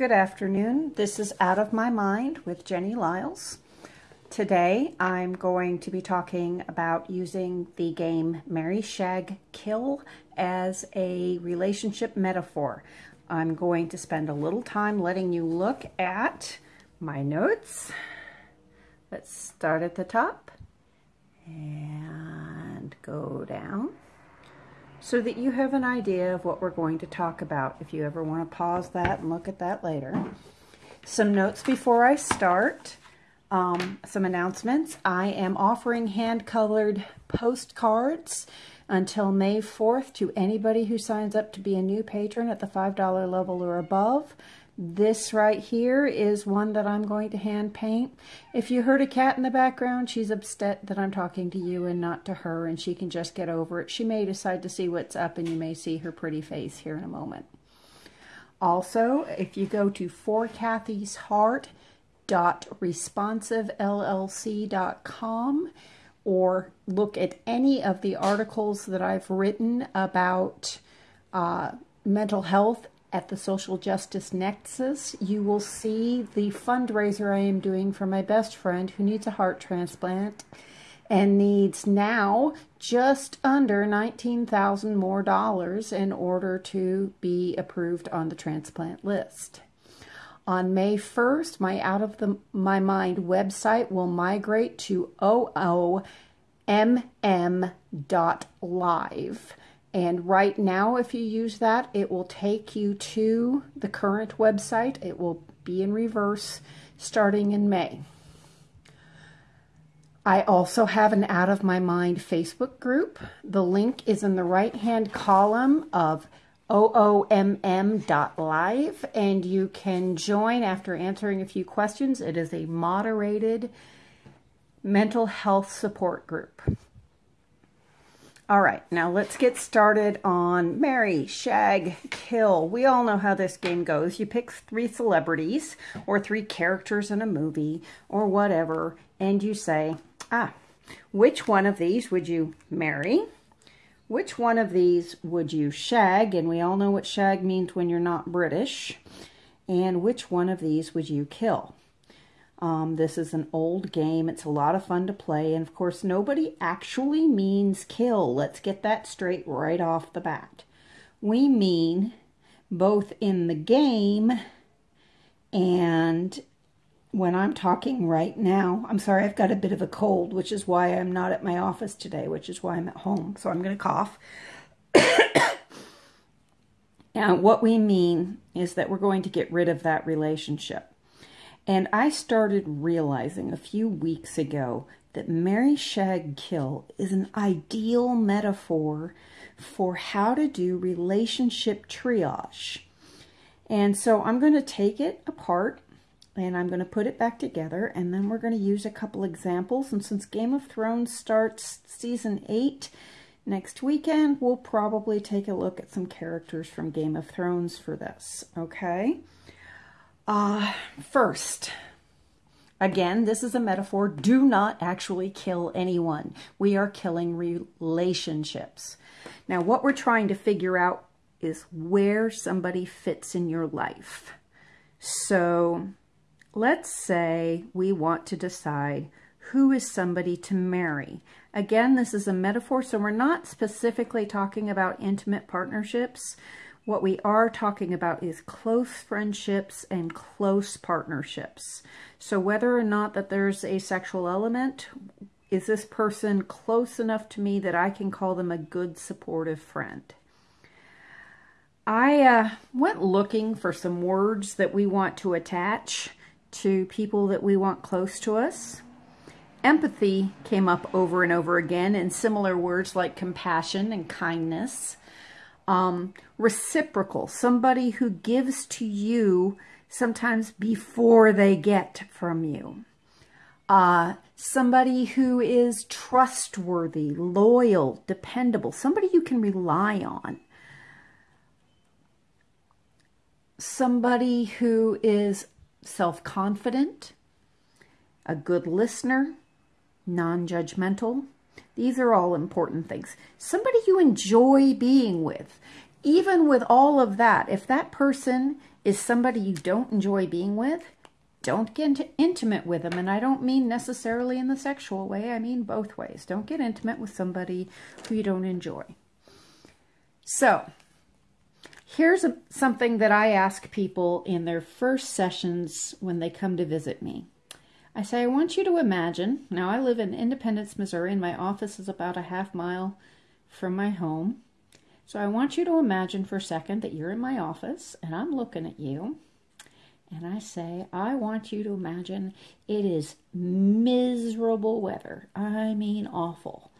Good afternoon. This is Out of My Mind with Jenny Liles. Today I'm going to be talking about using the game Marry Shag Kill as a relationship metaphor. I'm going to spend a little time letting you look at my notes. Let's start at the top and go down so that you have an idea of what we're going to talk about if you ever want to pause that and look at that later. Some notes before I start, um, some announcements. I am offering hand-colored postcards until May 4th to anybody who signs up to be a new patron at the $5 level or above. This right here is one that I'm going to hand paint. If you heard a cat in the background, she's upset that I'm talking to you and not to her, and she can just get over it. She may decide to see what's up, and you may see her pretty face here in a moment. Also, if you go to forkathysheart.responsivellc.com or look at any of the articles that I've written about uh, mental health at the Social Justice Nexus, you will see the fundraiser I am doing for my best friend who needs a heart transplant and needs now just under 19,000 more dollars in order to be approved on the transplant list. On May 1st, my Out of the My Mind website will migrate to oomm.live. And right now, if you use that, it will take you to the current website. It will be in reverse starting in May. I also have an Out of My Mind Facebook group. The link is in the right-hand column of oomm.live, and you can join after answering a few questions. It is a moderated mental health support group. All right, now let's get started on Marry, Shag, Kill. We all know how this game goes. You pick three celebrities or three characters in a movie or whatever, and you say, ah, which one of these would you marry? Which one of these would you shag? And we all know what shag means when you're not British. And which one of these would you kill? Um, this is an old game. It's a lot of fun to play. And of course, nobody actually means kill. Let's get that straight right off the bat. We mean both in the game and when I'm talking right now. I'm sorry, I've got a bit of a cold, which is why I'm not at my office today, which is why I'm at home. So I'm going to cough. and what we mean is that we're going to get rid of that relationship. And I started realizing a few weeks ago that Marry Shag Kill is an ideal metaphor for how to do relationship triage. And so I'm going to take it apart and I'm going to put it back together and then we're going to use a couple examples. And since Game of Thrones starts season 8 next weekend, we'll probably take a look at some characters from Game of Thrones for this, okay? Uh, first, again, this is a metaphor. Do not actually kill anyone. We are killing relationships. Now, what we're trying to figure out is where somebody fits in your life. So let's say we want to decide who is somebody to marry. Again, this is a metaphor, so we're not specifically talking about intimate partnerships. What we are talking about is close friendships and close partnerships. So whether or not that there's a sexual element, is this person close enough to me that I can call them a good supportive friend? I uh, went looking for some words that we want to attach to people that we want close to us. Empathy came up over and over again in similar words like compassion and kindness. Um, reciprocal, somebody who gives to you sometimes before they get from you. Uh, somebody who is trustworthy, loyal, dependable, somebody you can rely on. Somebody who is self-confident, a good listener, non-judgmental, these are all important things. Somebody you enjoy being with. Even with all of that, if that person is somebody you don't enjoy being with, don't get intimate with them. And I don't mean necessarily in the sexual way, I mean both ways. Don't get intimate with somebody who you don't enjoy. So, here's a, something that I ask people in their first sessions when they come to visit me. I say, I want you to imagine. Now, I live in Independence, Missouri, and my office is about a half mile from my home. So I want you to imagine for a second that you're in my office and I'm looking at you. And I say, I want you to imagine it is miserable weather. I mean, awful.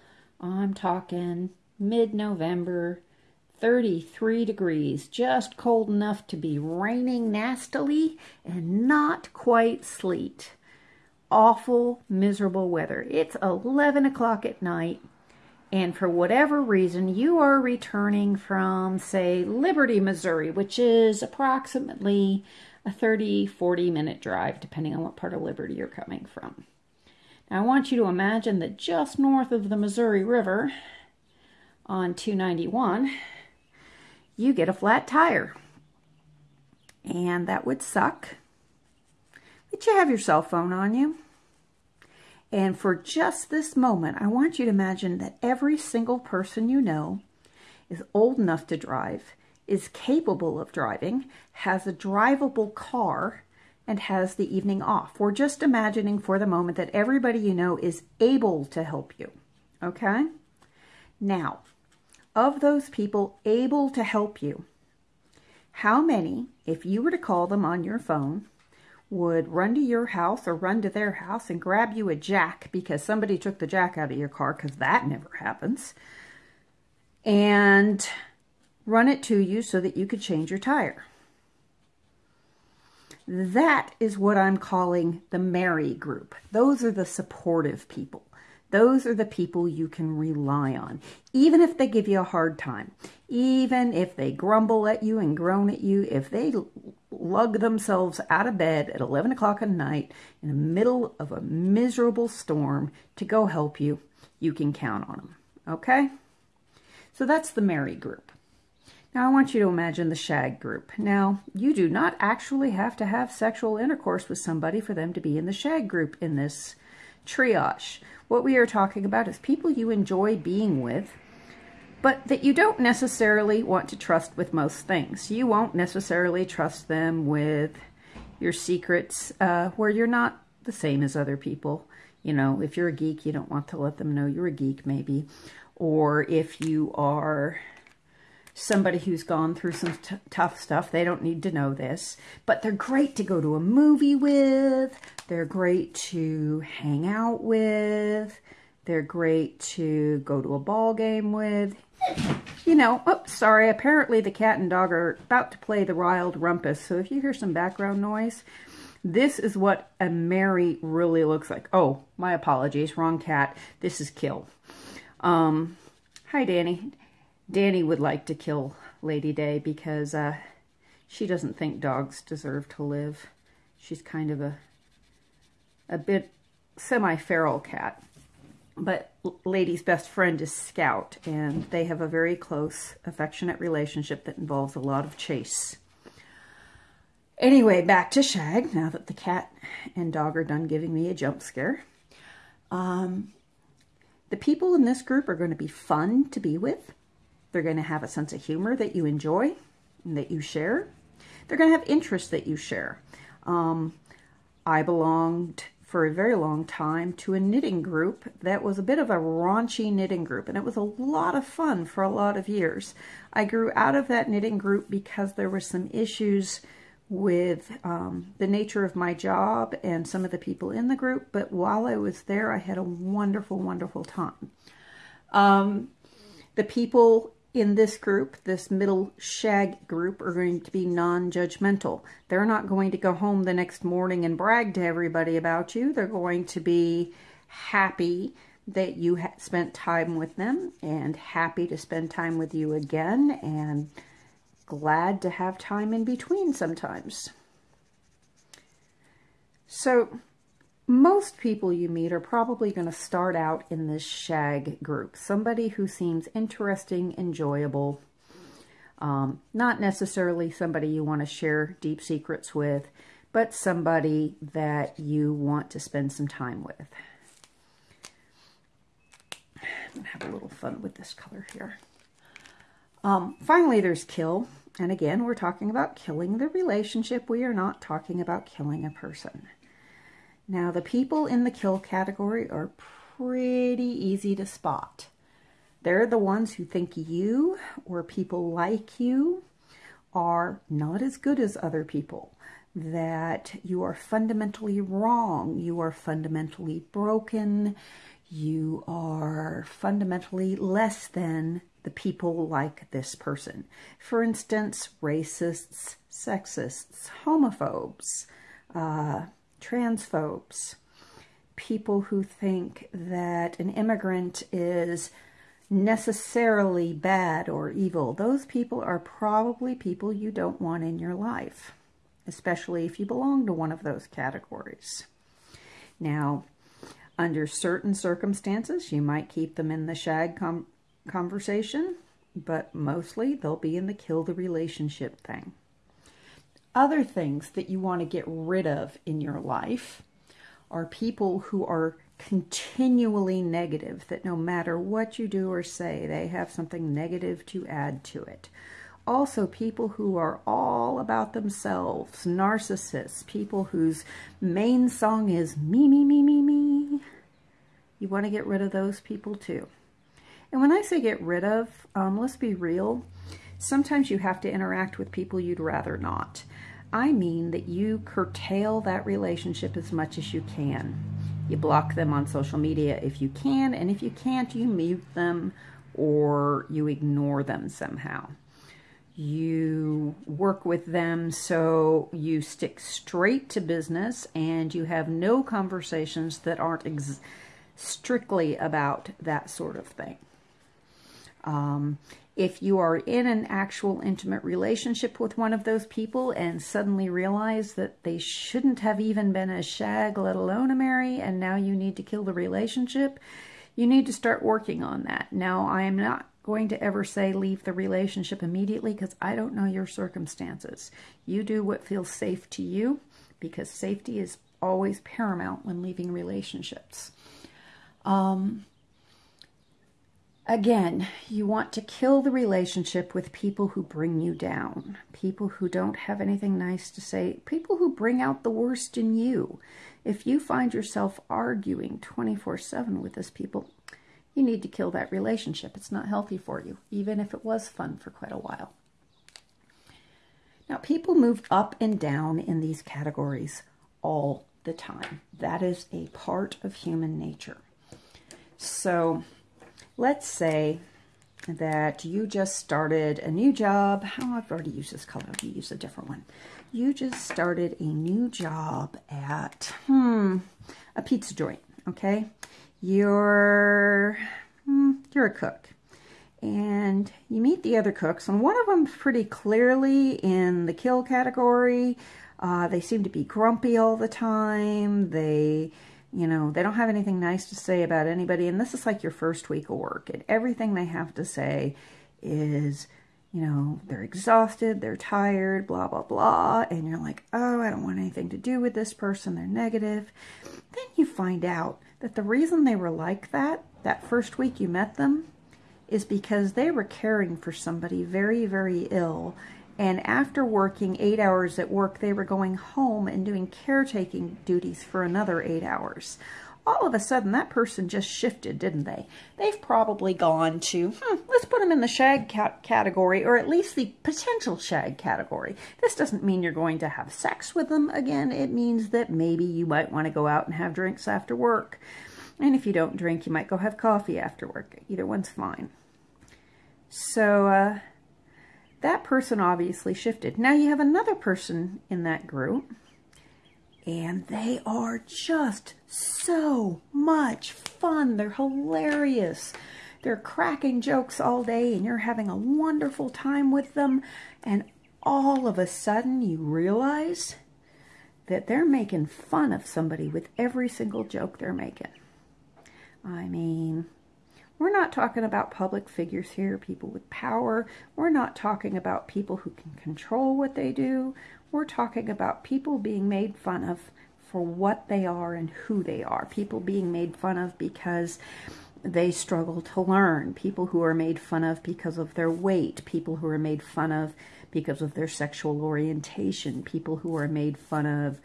I'm talking mid November, 33 degrees, just cold enough to be raining nastily and not quite sleet. Awful, miserable weather. It's 11 o'clock at night and for whatever reason you are returning from, say, Liberty, Missouri, which is approximately a 30, 40 minute drive, depending on what part of Liberty you're coming from. Now, I want you to imagine that just north of the Missouri River on 291, you get a flat tire. And that would suck. But you have your cell phone on you. And for just this moment, I want you to imagine that every single person you know is old enough to drive, is capable of driving, has a drivable car, and has the evening off. We're just imagining for the moment that everybody you know is able to help you. Okay? Now, of those people able to help you, how many, if you were to call them on your phone, would run to your house or run to their house and grab you a jack because somebody took the jack out of your car because that never happens and run it to you so that you could change your tire. That is what I'm calling the Marry group. Those are the supportive people. Those are the people you can rely on, even if they give you a hard time, even if they grumble at you and groan at you, if they lug themselves out of bed at 11 o'clock at night in the middle of a miserable storm to go help you, you can count on them. Okay? So that's the Marry group. Now I want you to imagine the shag group. Now, you do not actually have to have sexual intercourse with somebody for them to be in the shag group in this triage. What we are talking about is people you enjoy being with, but that you don't necessarily want to trust with most things. You won't necessarily trust them with your secrets uh, where you're not the same as other people. You know, if you're a geek, you don't want to let them know you're a geek, maybe. Or if you are somebody who's gone through some tough stuff. They don't need to know this, but they're great to go to a movie with. They're great to hang out with. They're great to go to a ball game with. You know, oh, sorry, apparently the cat and dog are about to play the wild rumpus. So if you hear some background noise, this is what a Marry really looks like. Oh, my apologies, wrong cat. This is Kill. Um, hi, Danny. Danny would like to kill Lady Day because uh, she doesn't think dogs deserve to live. She's kind of a a bit semi-feral cat. But Lady's best friend is Scout, and they have a very close, affectionate relationship that involves a lot of chase. Anyway, back to Shag, now that the cat and dog are done giving me a jump scare. Um, the people in this group are going to be fun to be with. They're going to have a sense of humor that you enjoy and that you share. They're going to have interests that you share. Um, I belonged for a very long time to a knitting group that was a bit of a raunchy knitting group, and it was a lot of fun for a lot of years. I grew out of that knitting group because there were some issues with um, the nature of my job and some of the people in the group, but while I was there, I had a wonderful, wonderful time. Um, the people in this group, this middle shag group, are going to be non-judgmental. They're not going to go home the next morning and brag to everybody about you. They're going to be happy that you spent time with them and happy to spend time with you again and glad to have time in between sometimes. So most people you meet are probably going to start out in this shag group. Somebody who seems interesting, enjoyable. Um, not necessarily somebody you want to share deep secrets with, but somebody that you want to spend some time with. I'm going to have a little fun with this color here. Um, finally, there's kill. And again, we're talking about killing the relationship. We are not talking about killing a person. Now, the people in the kill category are pretty easy to spot. They're the ones who think you or people like you are not as good as other people, that you are fundamentally wrong, you are fundamentally broken, you are fundamentally less than the people like this person. For instance, racists, sexists, homophobes, uh, transphobes, people who think that an immigrant is necessarily bad or evil. Those people are probably people you don't want in your life, especially if you belong to one of those categories. Now, under certain circumstances, you might keep them in the shag com conversation, but mostly they'll be in the kill the relationship thing. Other things that you want to get rid of in your life are people who are continually negative, that no matter what you do or say, they have something negative to add to it. Also, people who are all about themselves, narcissists, people whose main song is me, me, me, me, me. You want to get rid of those people too. And when I say get rid of, um, let's be real, sometimes you have to interact with people you'd rather not. I mean that you curtail that relationship as much as you can. You block them on social media if you can, and if you can't, you mute them or you ignore them somehow. You work with them so you stick straight to business and you have no conversations that aren't strictly about that sort of thing. Um, if you are in an actual intimate relationship with one of those people and suddenly realize that they shouldn't have even been a shag, let alone a marry, and now you need to kill the relationship, you need to start working on that. Now, I am not going to ever say leave the relationship immediately because I don't know your circumstances. You do what feels safe to you because safety is always paramount when leaving relationships. Um, Again, you want to kill the relationship with people who bring you down, people who don't have anything nice to say, people who bring out the worst in you. If you find yourself arguing 24 7 with those people, you need to kill that relationship. It's not healthy for you, even if it was fun for quite a while. Now, people move up and down in these categories all the time. That is a part of human nature. So, let's say that you just started a new job. Oh, I've already used this color. I'll use a different one. You just started a new job at, hmm, a pizza joint, okay? You're, hmm, you're a cook. And you meet the other cooks, and one of them's pretty clearly in the kill category. Uh, they seem to be grumpy all the time. They you know, they don't have anything nice to say about anybody. And this is like your first week of work. And everything they have to say is, you know, they're exhausted, they're tired, blah, blah, blah. And you're like, oh, I don't want anything to do with this person. They're negative. Then you find out that the reason they were like that, that first week you met them, is because they were caring for somebody very, very ill and after working eight hours at work, they were going home and doing caretaking duties for another eight hours. All of a sudden, that person just shifted, didn't they? They've probably gone to, hmm, let's put them in the shag category, or at least the potential shag category. This doesn't mean you're going to have sex with them again. It means that maybe you might want to go out and have drinks after work. And if you don't drink, you might go have coffee after work. Either one's fine. So, uh, that person obviously shifted. Now you have another person in that group, and they are just so much fun. They're hilarious. They're cracking jokes all day, and you're having a wonderful time with them. And all of a sudden, you realize that they're making fun of somebody with every single joke they're making. I mean, We're not talking about public figures here, people with power. We're not talking about people who can control what they do. We're talking about people being made fun of for what they are and who they are. People being made fun of because they struggle to learn. People who are made fun of because of their weight. People who are made fun of because of their sexual orientation. People who are made fun of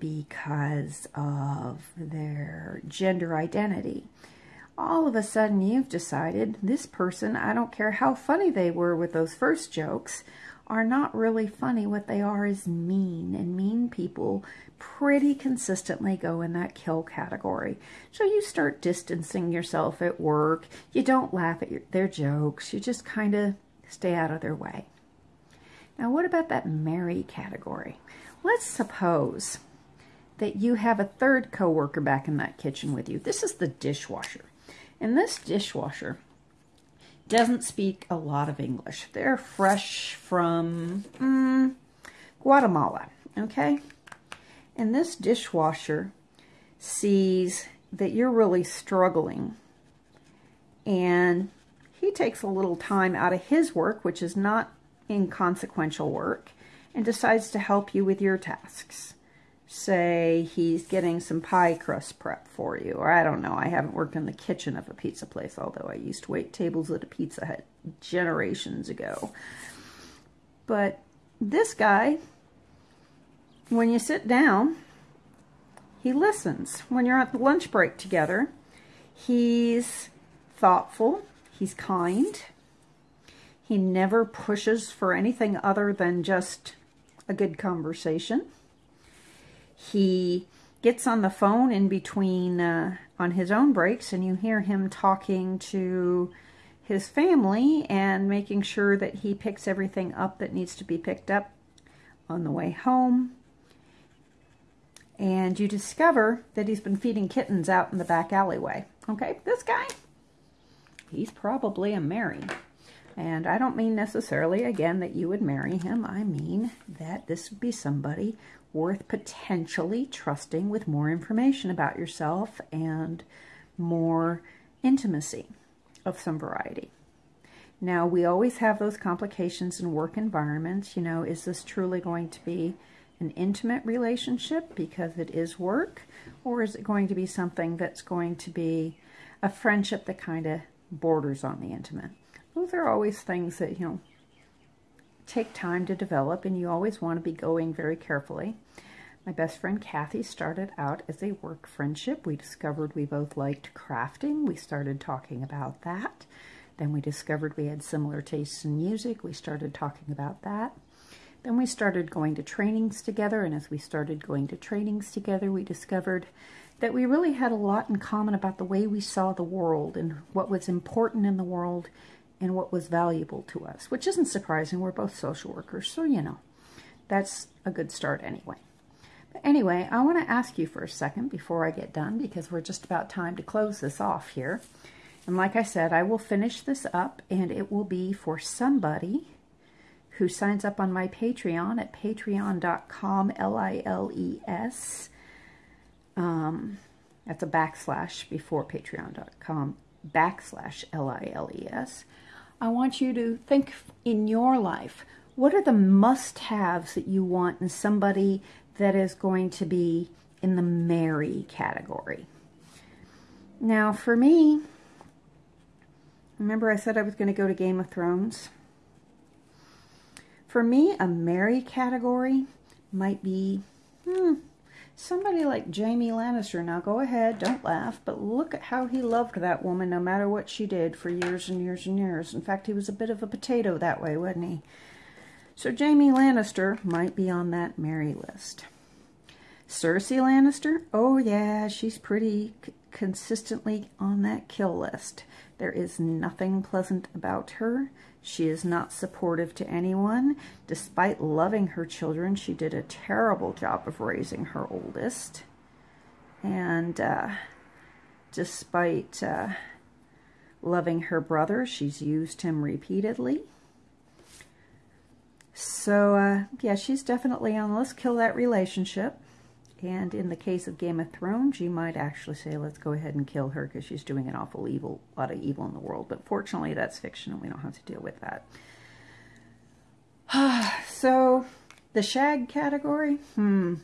because of their gender identity all of a sudden you've decided this person, I don't care how funny they were with those first jokes, are not really funny. What they are is mean, and mean people pretty consistently go in that kill category. So you start distancing yourself at work. You don't laugh at your, their jokes. You just kind of stay out of their way. Now, what about that Marry category? Let's suppose that you have a third coworker back in that kitchen with you. This is the dishwasher. And this dishwasher doesn't speak a lot of English. They're fresh from mm, Guatemala, okay? And this dishwasher sees that you're really struggling. And he takes a little time out of his work, which is not inconsequential work, and decides to help you with your tasks say he's getting some pie crust prep for you. Or I don't know. I haven't worked in the kitchen of a pizza place, although I used to wait tables at a Pizza Hut generations ago. But this guy, when you sit down, he listens. When you're at the lunch break together, he's thoughtful, he's kind, he never pushes for anything other than just a good conversation. He gets on the phone in between uh, on his own breaks and you hear him talking to his family and making sure that he picks everything up that needs to be picked up on the way home. And you discover that he's been feeding kittens out in the back alleyway. Okay, this guy, he's probably a Marry. And I don't mean necessarily, again, that you would marry him. I mean that this would be somebody worth potentially trusting with more information about yourself and more intimacy of some variety. Now, we always have those complications in work environments. You know, is this truly going to be an intimate relationship because it is work, or is it going to be something that's going to be a friendship that kind of borders on the intimate? Those are always things that, you know, take time to develop, and you always want to be going very carefully. My best friend Kathy started out as a work friendship. We discovered we both liked crafting. We started talking about that. Then we discovered we had similar tastes in music. We started talking about that. Then we started going to trainings together, and as we started going to trainings together, we discovered that we really had a lot in common about the way we saw the world and what was important in the world and what was valuable to us, which isn't surprising. We're both social workers, so you know, that's a good start anyway. But anyway, I want to ask you for a second before I get done because we're just about time to close this off here. And like I said, I will finish this up and it will be for somebody who signs up on my Patreon at patreon.com, L-I-L-E-S. Um, that's a backslash before patreon.com, backslash L-I-L-E-S. I want you to think in your life, what are the must-haves that you want in somebody that is going to be in the Marry category? Now, for me, remember I said I was going to go to Game of Thrones? For me, a Marry category might be, hmm, Somebody like Jaime Lannister, now go ahead, don't laugh, but look at how he loved that woman no matter what she did for years and years and years. In fact, he was a bit of a potato that way, wasn't he? So Jaime Lannister might be on that Marry list. Cersei Lannister, oh yeah, she's pretty consistently on that kill list. There is nothing pleasant about her. She is not supportive to anyone. Despite loving her children, she did a terrible job of raising her oldest. And uh, despite uh, loving her brother, she's used him repeatedly. So, uh, yeah, she's definitely on. Let's kill that relationship. And in the case of Game of Thrones, you might actually say, let's go ahead and kill her because she's doing an awful evil, lot of evil in the world. But fortunately, that's fiction and we don't have to deal with that. so, the shag category? Hmm.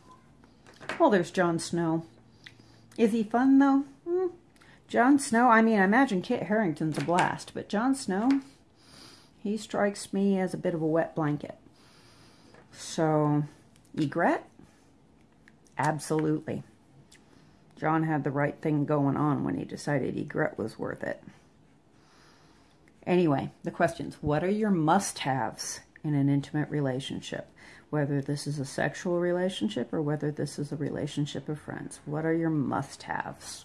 Well, there's Jon Snow. Is he fun, though? Hmm. Jon Snow, I mean, I imagine Kit Harington's a blast, but Jon Snow, he strikes me as a bit of a wet blanket. So, Ygritte? Absolutely. Jon had the right thing going on when he decided Ygritte was worth it. Anyway, the questions. What are your must-haves in an intimate relationship? Whether this is a sexual relationship or whether this is a relationship of friends. What are your must-haves?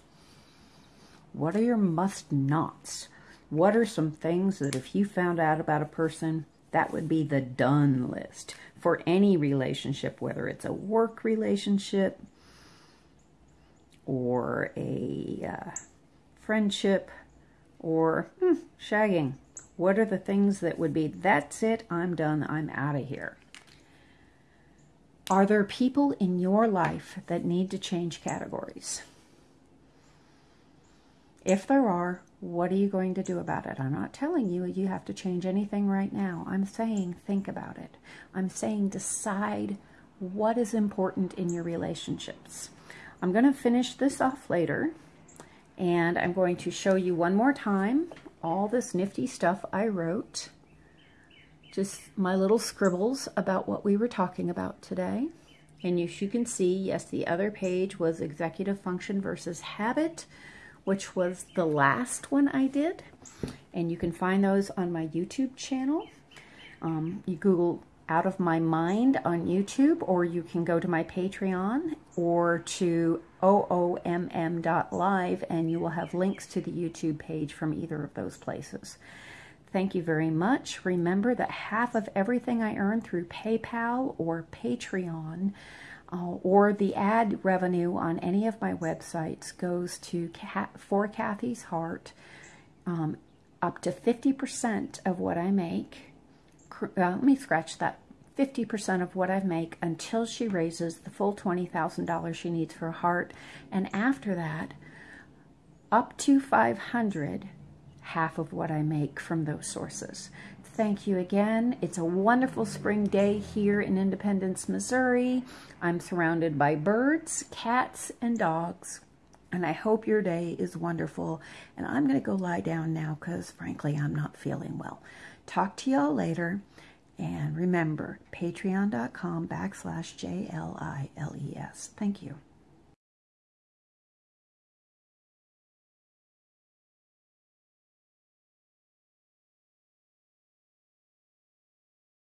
What are your must-nots? What are some things that if you found out about a person, that would be the done list for any relationship, whether it's a work relationship or a uh, friendship or hmm, shagging. What are the things that would be, that's it, I'm done, I'm out of here? Are there people in your life that need to change categories? If there are, what are you going to do about it? I'm not telling you you have to change anything right now. I'm saying think about it. I'm saying decide what is important in your relationships. I'm going to finish this off later and I'm going to show you one more time all this nifty stuff I wrote. Just my little scribbles about what we were talking about today. And as you can see, yes, the other page was executive function versus habit, which was the last one I did. And you can find those on my YouTube channel. Um, you Google Out of My Mind on YouTube, or you can go to my Patreon or to oomm.live, and you will have links to the YouTube page from either of those places. Thank you very much. Remember that half of everything I earn through PayPal or Patreon uh, or the ad revenue on any of my websites goes to For Kathy's Heart. Um, up to 50% of what I make, uh, let me scratch that, 50% of what I make until she raises the full $20,000 she needs for a heart. And after that, up to 500 half of what I make from those sources. Thank you again. It's a wonderful spring day here in Independence, Missouri. I'm surrounded by birds, cats, and dogs. And I hope your day is wonderful. And I'm going to go lie down now because, frankly, I'm not feeling well. Talk to y'all later. And remember, patreon.com backslash J-L-I-L-E-S. Thank you.